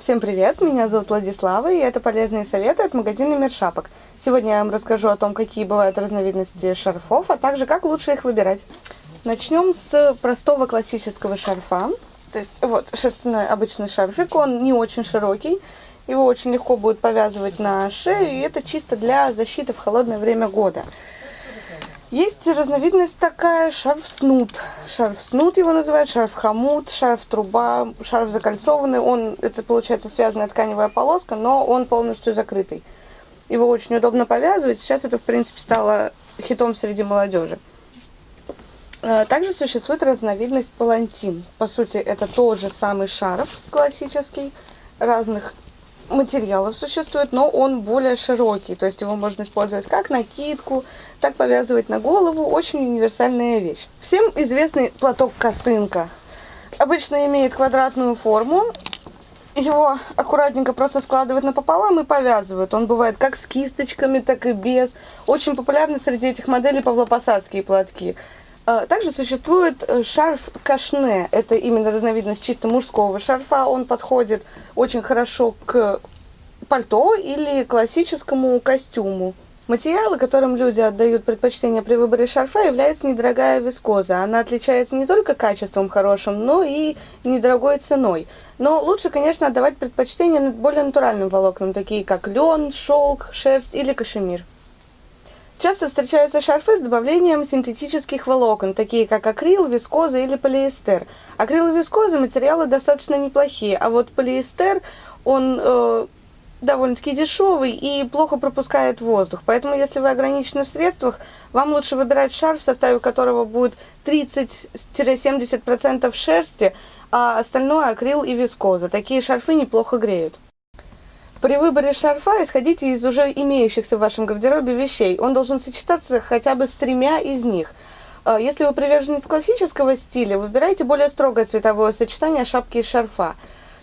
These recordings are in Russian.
Всем привет, меня зовут Владислава, и это полезные советы от магазина Мир Шапок. Сегодня я вам расскажу о том, какие бывают разновидности шарфов, а также как лучше их выбирать. Начнем с простого классического шарфа. То есть вот шерстяной обычный шарфик, он не очень широкий, его очень легко будет повязывать на шею, и это чисто для защиты в холодное время года. Есть разновидность такая, шарф-снуд. Шарф-снуд его называют, шарф-хомут, шарф-труба, шарф закольцованный. Он, это получается связанная тканевая полоска, но он полностью закрытый. Его очень удобно повязывать. Сейчас это, в принципе, стало хитом среди молодежи. Э, также существует разновидность палантин. По сути, это тот же самый шарф классический, разных материалов существует, но он более широкий. То есть его можно использовать как накидку, так повязывать на голову. Очень универсальная вещь. Всем известный платок косынка. Обычно имеет квадратную форму. Его аккуратненько просто складывают напополам и повязывают. Он бывает как с кисточками, так и без. Очень популярны среди этих моделей павлопосадские платки. А, также существует э, шарф кашне. Это именно разновидность чисто мужского шарфа. Он подходит очень хорошо к пальто или классическому костюму. Материалы, которым люди отдают предпочтение при выборе шарфа, является недорогая вискоза. Она отличается не только качеством хорошим, но и недорогой ценой. Но лучше, конечно, отдавать предпочтение более натуральным волокнам, такие как лен, шелк, шерсть или кашемир. Часто встречаются шарфы с добавлением синтетических волокон, такие как акрил, вискоза или полиэстер. Акрил и вискоза материалы достаточно неплохие, а вот полиэстер, он э, довольно-таки дешевый и плохо пропускает воздух. Поэтому, если вы ограничены в средствах, вам лучше выбирать шарф, в составе которого будет 30-70% шерсти, а остальное акрил и вискоза. Такие шарфы неплохо греют. При выборе шарфа исходите из уже имеющихся в вашем гардеробе вещей. Он должен сочетаться хотя бы с тремя из них. А, если вы приверженец классического стиля, выбирайте более строгое цветовое сочетание шапки и шарфа.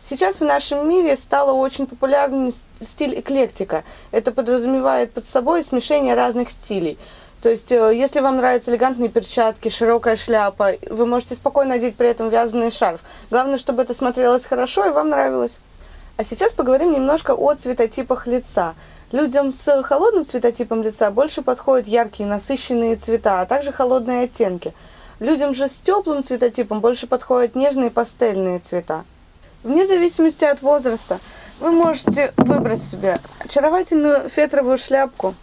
Сейчас в нашем мире стало очень популярный стиль эклектика. Это подразумевает под собой смешение разных стилей. То есть, э, если вам нравятся элегантные перчатки, широкая шляпа, вы можете спокойно надеть при этом вязаный шарф. Главное, чтобы это смотрелось хорошо и вам нравилось. А сейчас поговорим немножко о цветотипах лица. Людям с холодным цветотипом лица больше подходят яркие насыщенные цвета, а также холодные оттенки. Людям же с теплым цветотипом больше подходят нежные пастельные цвета. Вне зависимости от возраста вы можете выбрать себе очаровательную фетровую шляпку,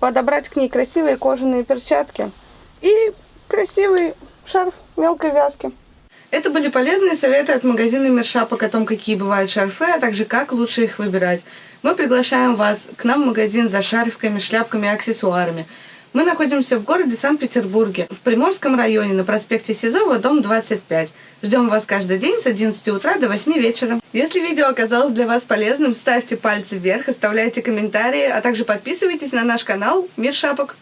подобрать к ней красивые кожаные перчатки и красивый шарф мелкой вязки. Это были полезные советы от магазина Мершапок о том, какие бывают шарфы, а также как лучше их выбирать. Мы приглашаем вас к нам в магазин за шарфиками, шляпками и аксессуарами. Мы находимся в городе Санкт-Петербурге, в Приморском районе, на проспекте Сизова, дом 25. Ждем вас каждый день с 11 утра до 8 вечера. Если видео оказалось для вас полезным, ставьте пальцы вверх, оставляйте комментарии, а также подписывайтесь на наш канал Мир Шапок.